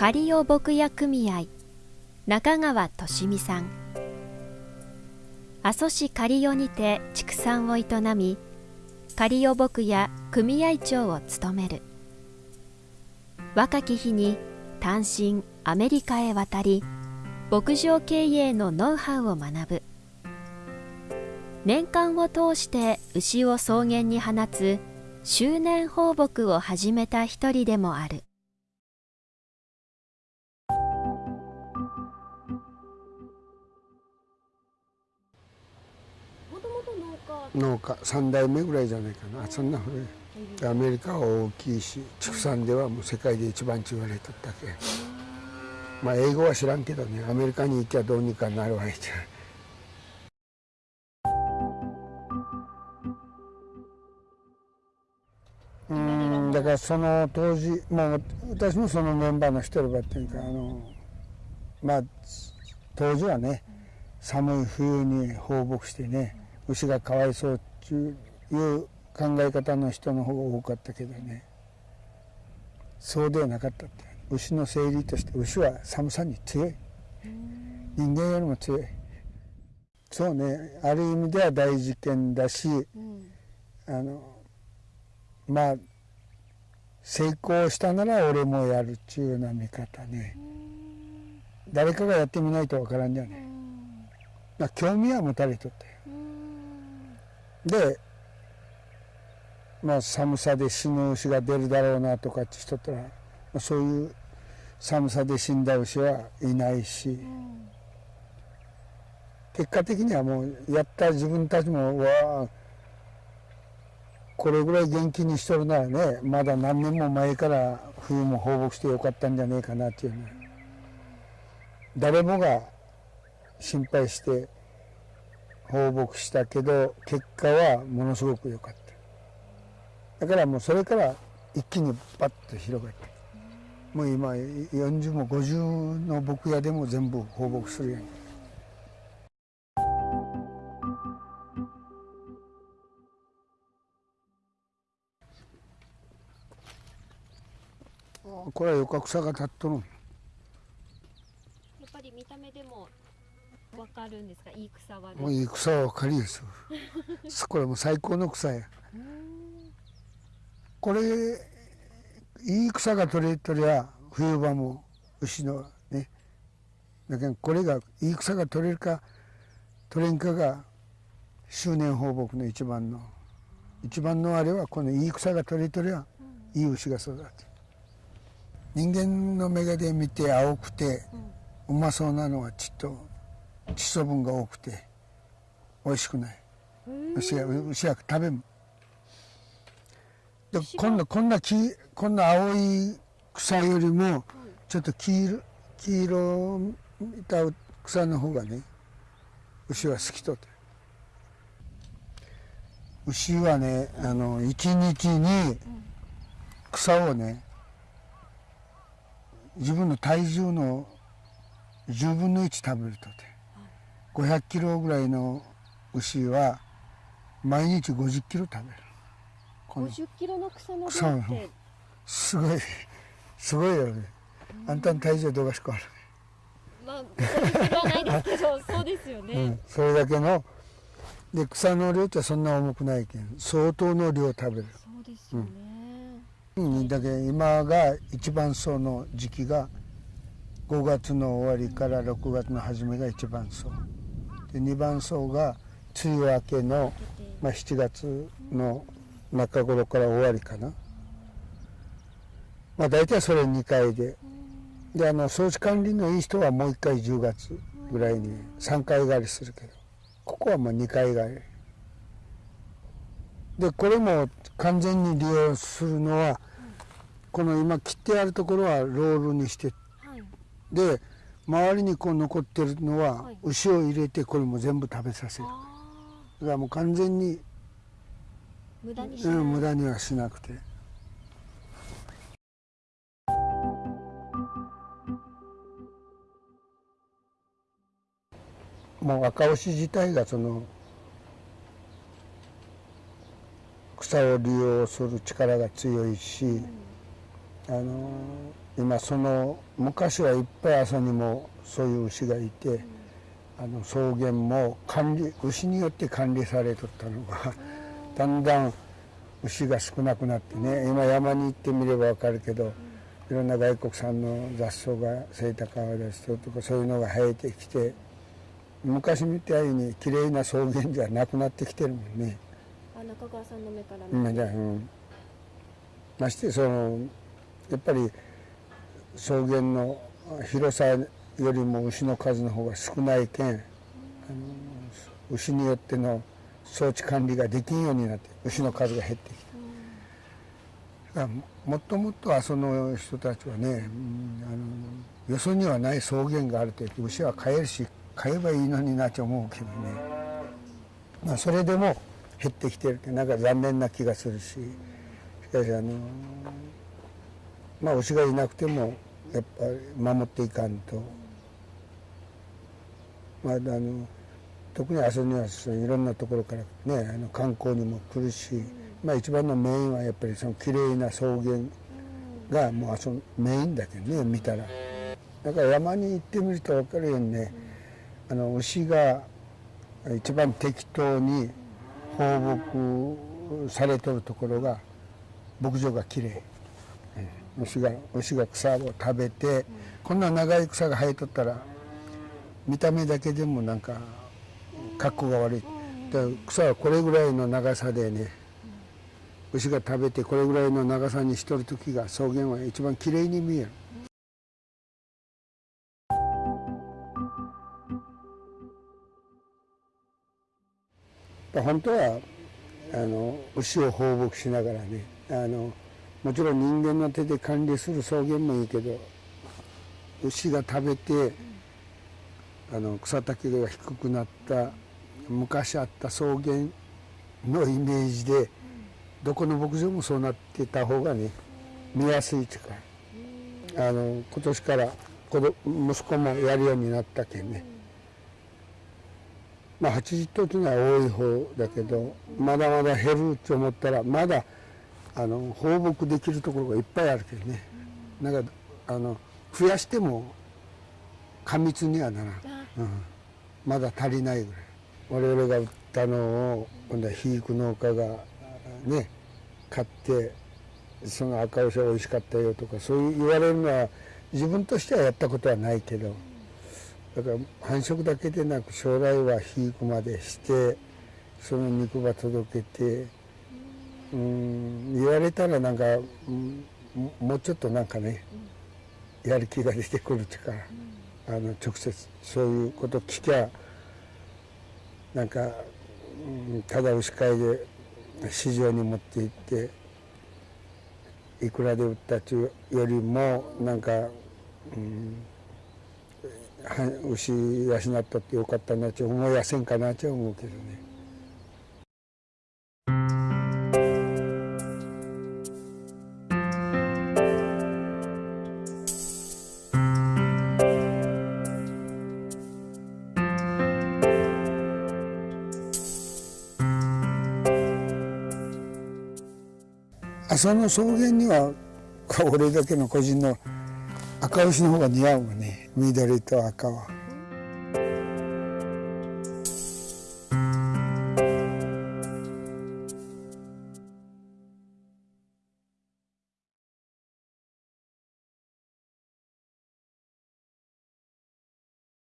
仮尾牧野組合中川俊美さん。阿蘇市仮尾にて畜産を営み仮尾牧野組合長を務める。若き日に単身アメリカへ渡り牧場経営のノウハウを学ぶ。年間を通して牛を草原に放つ周年放牧を始めた一人でもある。農家3代目ぐらいじゃないかな。そんな古いアメリカは大きいし畜産ではもう世界で一番って言われとったけまあ英語は知らんけどね。アメリカに行っちゃどうにかなるわけじゃ。うんだからその当時まあ私もそのメンバーの一人ばっていうかあのまあ当時はね寒い冬に放牧してね牛がかわいそうっていう考え方の人の方が多かったけどね。そうではなかったって。牛の生理として牛は寒さに強い。人間よりも強い。そうね。ある意味では大事件だし、うん、あのまあ成功したなら俺もやるっちゅうような見方ね。誰かがやってみないとわからんじゃねまあ興味は持たれとったよでまあ寒さで死ぬ牛が出るだろうなとかって人ったら、まあ、そういう寒さで死んだ牛はいないし、うん、結果的にはもうやった自分たちもわこれぐらい元気にしとるならねまだ何年も前から冬も放牧してよかったんじゃねえかなっていうね。誰もが心配して放牧したけど結果はものすごく良かった。だからもうそれから一気にバッと広がったもう今40も50の牧屋でも全部放牧するように。これはよか草が立っとる。やっぱり見た目でもわかるんですか？いい草は。もういい草はわかりですこれも最高の草や。これいい草が取れとりゃ冬場も牛のねだけどこれがいい草が取れるか取れんかが周年放牧の一番の一番のあれはこのいい草が取れとりゃいい牛が育つ。人間の目がで見て青くてうまそうなのはちっと窒素分が多くて美味しくない。牛が牛が食べん。で今度こんな黄こんな青い草よりもちょっと黄色黄色いた草の方がね牛は好きとって。牛はねあの一日に草をね自分の体重の10分の1食べるとて500キロぐらいの牛は毎日50キロ食べる。50キロの草の量って。すごい。すごいよね。あんたの体重どうかしかある。まあそれはないですけど そうですよね、うん、それだけの。で草の量ってそんな重くないけん相当の量食べる。そうですよね、うん、だけ今が一番その時期が5月の終わりから6月の初めが一番そうで2番層が梅雨明けの、まあ、7月の中頃から終わりかな、まあ、大体それ2回で。であの装置管理のいい人はもう1回10月ぐらいに3回狩りするけどここはもう2回狩り。でこれも完全に利用するのはこの今切ってあるところはロールにして、で周りにこう残ってるのは牛を入れてこれも全部食べさせる。だからもう完全に無駄にうん、無駄にはしなくて。もう赤牛自体がその草を利用する力が強いし、うん、あの今その昔はいっぱい朝にもそういう牛がいて、あの草原も管理牛によって管理されとったのがだんだん牛が少なくなってね今山に行ってみれば分かるけどいろんな外国産の雑草がセイタカワダシとかそういうのが生えてきて昔みたいに綺麗な草原じゃなくなってきてるもんね。あ中川さんの目から見て、うん、ましてそのやっぱり草原の広さよりも牛の数の方が少ないけん、牛によっての装置管理ができんようになって牛の数が減ってきた、うん、もっともっとあその人たちはね、あのよそにはない草原があると言って牛は飼えるし飼えばいいのになって思うけどね、まあ、それでも減ってきてるってなんか残念な気がするししかしあのまあ牛がいなくてもやっぱり守っていかんと。まあ、あの特に阿蘇にはいろんなところからねあの観光にも来るし、まあ、一番のメインはやっぱりその綺麗な草原がもう阿蘇メインだけどね見たらだから山に行ってみると分かるようにねあの牛が一番適当に放牧されとるところが牧場がきれい牛が牛が草を食べてこんな長い草が生えとったら見た目だけでもなんか格好が悪い草はこれぐらいの長さでね牛が食べてこれぐらいの長さにしとる時が草原は一番きれいに見える。本当はあの牛を放牧しながらねあのもちろん人間の手で管理する草原もいいけど牛が食べてあの草丈が低くなった昔あった草原のイメージでどこの牧場もそうなってた方がね見やすいというかあの今年から子息子もやるようになったけんね。まあ、80頭というのは多い方だけどまだまだ減ると思ったらまだあの放牧できるところがいっぱいあるけどね。なんかあの増やしても過密にはならん、うん、まだ足りないぐらい。我々が売ったのを今度は肥育農家がね買ってその赤牛は美味しかったよとかそういう言われるのは自分としてはやったことはないけど。だから繁殖だけでなく将来は肥育までしてその肉ば届けてうん言われたらなんか、うん、もうちょっとなんかねやる気が出てくるというか、あの直接そういうこと聞きゃなんか、うん、ただ牛飼いで市場に持って行っていくらで売ったというよりもなんか、うん牛養ったってよかったなって思いやせんかなって思うけどね。朝の草原には俺だけの個人の赤牛の方が似合うもんね緑と赤は。